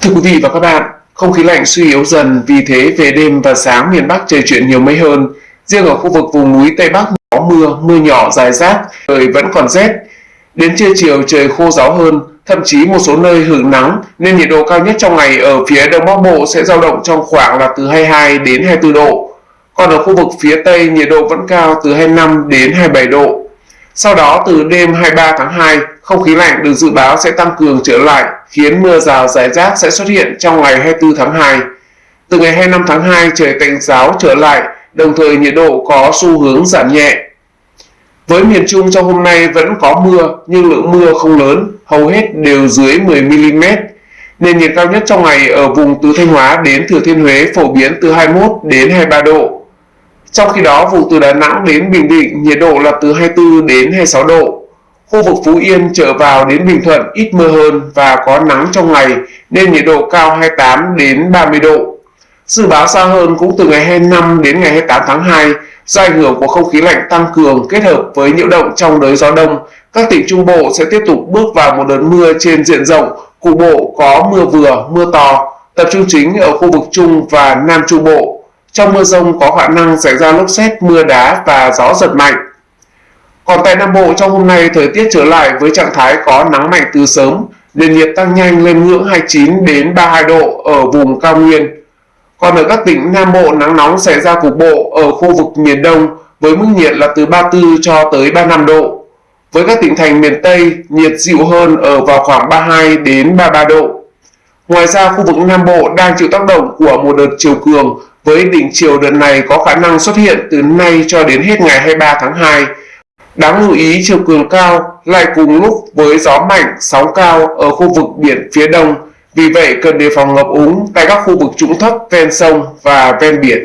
Thưa quý vị và các bạn, không khí lạnh suy yếu dần, vì thế về đêm và sáng miền Bắc trời chuyển nhiều mây hơn. Riêng ở khu vực vùng núi Tây Bắc có mưa, mưa nhỏ dài rác, trời vẫn còn rét. Đến trưa chiều trời khô ráo hơn, thậm chí một số nơi hưởng nắng nên nhiệt độ cao nhất trong ngày ở phía Đông Bắc Bộ sẽ dao động trong khoảng là từ 22 đến 24 độ. Còn ở khu vực phía Tây nhiệt độ vẫn cao từ 25 đến 27 độ. Sau đó từ đêm 23 tháng 2, không khí lạnh được dự báo sẽ tăng cường trở lại, khiến mưa rào rải rác sẽ xuất hiện trong ngày 24 tháng 2. Từ ngày 25 tháng 2 trời tạnh giáo trở lại, đồng thời nhiệt độ có xu hướng giảm nhẹ. Với miền Trung trong hôm nay vẫn có mưa nhưng lượng mưa không lớn, hầu hết đều dưới 10mm. Nền nhiệt cao nhất trong ngày ở vùng từ Thanh Hóa đến Thừa Thiên Huế phổ biến từ 21 đến 23 độ. Trong khi đó, vùng từ Đà Nẵng đến Bình Định nhiệt độ là từ 24 đến 26 độ. Khu vực Phú Yên trở vào đến Bình Thuận ít mưa hơn và có nắng trong ngày nên nhiệt độ cao 28 đến 30 độ. Dự báo xa hơn cũng từ ngày 25 đến ngày 28 tháng 2 do ảnh hưởng của không khí lạnh tăng cường kết hợp với nhiễu động trong đới gió đông, các tỉnh Trung Bộ sẽ tiếp tục bước vào một đợt mưa trên diện rộng, cục bộ có mưa vừa, mưa to, tập trung chính ở khu vực Trung và Nam Trung Bộ trong mưa rông có khả năng xảy ra lốc xét, mưa đá và gió giật mạnh. Còn tại Nam Bộ trong hôm nay thời tiết trở lại với trạng thái có nắng mạnh từ sớm, nền nhiệt tăng nhanh lên ngưỡng 29 đến 32 độ ở vùng cao nguyên. Còn ở các tỉnh Nam Bộ nắng nóng xảy ra cục bộ ở khu vực miền Đông với mức nhiệt là từ 34 cho tới 35 độ. Với các tỉnh thành miền Tây, nhiệt dịu hơn ở vào khoảng 32 đến 33 độ. Ngoài ra, khu vực Nam Bộ đang chịu tác động của một đợt chiều cường với đỉnh chiều đợt này có khả năng xuất hiện từ nay cho đến hết ngày 23 tháng 2. Đáng lưu ý chiều cường cao lại cùng lúc với gió mạnh, sóng cao ở khu vực biển phía đông, vì vậy cần đề phòng ngập úng tại các khu vực trũng thấp ven sông và ven biển.